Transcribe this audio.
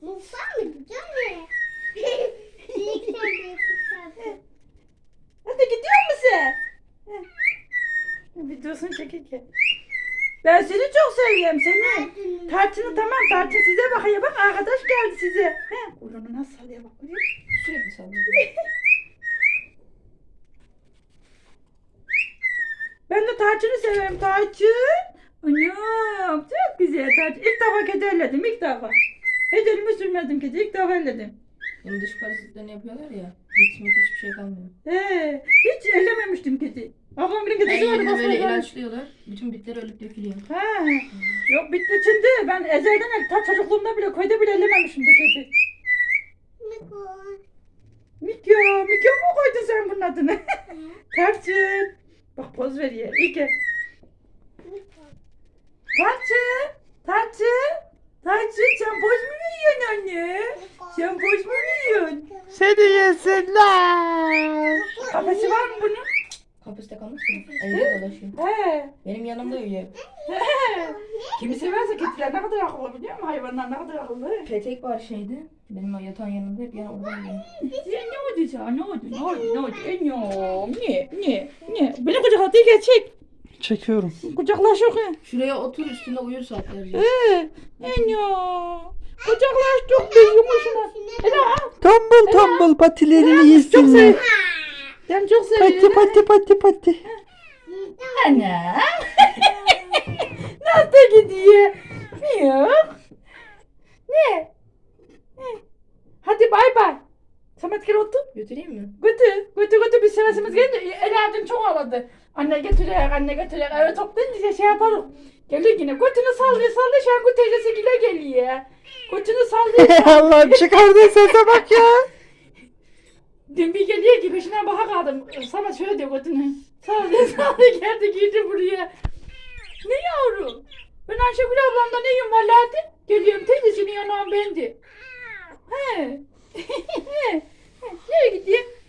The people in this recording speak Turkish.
Mutfağa mı gidiyor ne? İlk sen de yapıştırdın. Hadi gidiyor musun? Videosunu çekirken. Ben seni çok seviyorum seni. Tarçını tamam tarçın size bakıyor bak arkadaş geldi size. He. Onu nasıl sallıyor bak? Sürekli sallıyor. Ben de tarçını severim tarçın. Anam çok güzel tarçın. Elledim ilk defa. Hiç elimi sürmedim kedi ilk defa elledim. Bunun dış parazitlerini yapıyorlar ya. Gitmedi hiçbir şey kalmıyor. He, hiç ellememiştim kedi. Ablam bir kedisi vardı. yerine böyle ilaçlıyorlar. Bütün bitler ölüp dökülüyor. Ha. Yok bitti şimdi. Ben ezelden el, ta çocukluğumda bile köyde bile ellememişim de kedi. Miko. Mikyo, Mikyo mu koydun sen bunun adını? Tarçın. Bak poz veriyor. İyi ki. Miko. Tarçın. Tarçın. Tarçın sen poz mu veriyorsun anne? Sen poz mu veriyorsun? Seni yesinler. Kafesi var mı bunun? Kapasite kalmış mı? Evde dolaşıyor. He. Benim yanımda uyuyor. He. Kimi severse kediler ne kadar akıllı biliyor musun? Hayvanlar ne kadar akıllı. Petek var şeyde. Benim o yatağın yanında hep yana orada uyuyor. Ya ne oldu sana? Ne oldu? Ne oldu? Ne oldu? Enyom. Ne? Ne? Ne? Beni kucakla değil gerçek. Çekiyorum. Kucaklaş yok he. Şuraya otur üstünde uyur saatlerce. Ee, Enyom. Kucaklaş çok bir yumuşuna. Ela. Tombul tombul patilerini yesinler. Ben çok Pati seviyorum. pati pati pati. Ana. Nasıl gidiyor? Yok. Ne? Ne? Hadi bay bay. Samet gel otur. Götüreyim mi? Götür. Götür götür biz sevesimiz gelince Ela dün çok ağladı. Anne götürüyor, anne götürüyor. Eve toplayınca şey yapalım. Geliyor yine. Götünü sallıyor sallıyor. Şengu teyzesi gile geliyor. Götünü sallıyor. Allah'ım çıkardığın sese bak ya. Dün bir geliyor ki peşinden baka kaldım. Sana şöyle diyor götünü. Sallıyor sallıyor geldi girdi buraya. Ne yavrum? Ben Ayşegül ablamda neyim vallahi de. Geliyorum teyzesinin yanağım bendi. He. He. Nereye gidiyor? He.